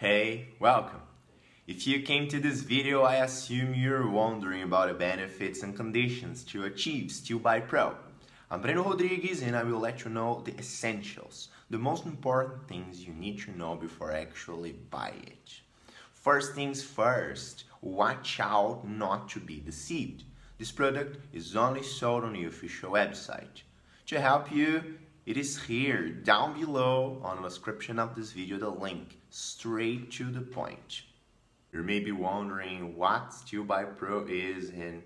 Hey, welcome! If you came to this video, I assume you're wondering about the benefits and conditions to achieve Steel Bite Pro. I'm Breno Rodrigues and I will let you know the essentials, the most important things you need to know before actually buy it. First things first, watch out not to be deceived. This product is only sold on the official website. To help you, it is here down below on the description of this video the link straight to the point. You may be wondering what SteelBite Pro is and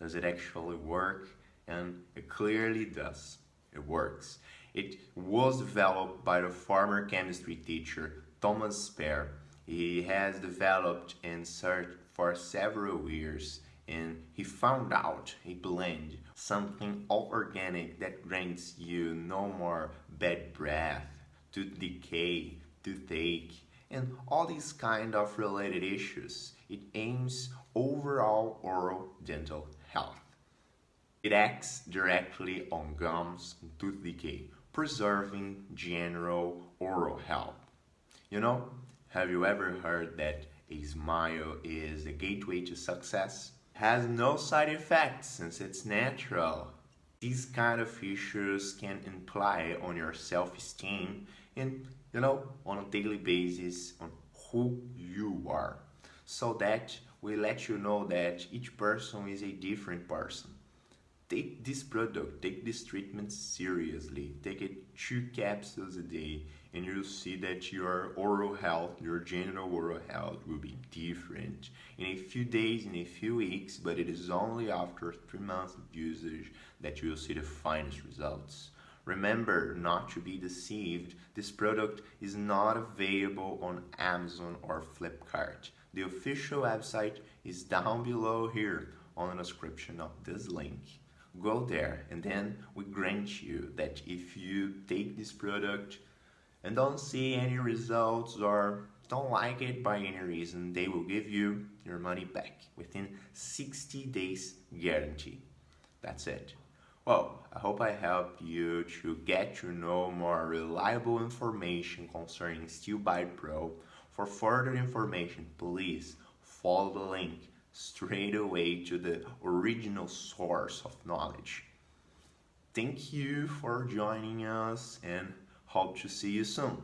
does it actually work? And it clearly does. It works. It was developed by the former chemistry teacher Thomas Spear. He has developed and searched for several years and he found out a blend, something all organic that grants you no more bad breath, tooth decay, toothache, and all these kind of related issues. It aims overall oral dental health. It acts directly on gums and tooth decay, preserving general oral health. You know, have you ever heard that a smile is the gateway to success? Has no side effects since it's natural. These kind of features can imply on your self-esteem and, you know, on a daily basis on who you are. So that we let you know that each person is a different person this product, take this treatment seriously. Take it two capsules a day and you'll see that your oral health, your general oral health will be different in a few days, in a few weeks, but it is only after three months of usage that you will see the finest results. Remember not to be deceived, this product is not available on Amazon or Flipkart. The official website is down below here on the description of this link go there and then we grant you that if you take this product and don't see any results or don't like it by any reason, they will give you your money back within 60 days guarantee. That's it. Well, I hope I helped you to get to know more reliable information concerning Steel Bite Pro. For further information, please follow the link straight away to the original source of knowledge. Thank you for joining us and hope to see you soon.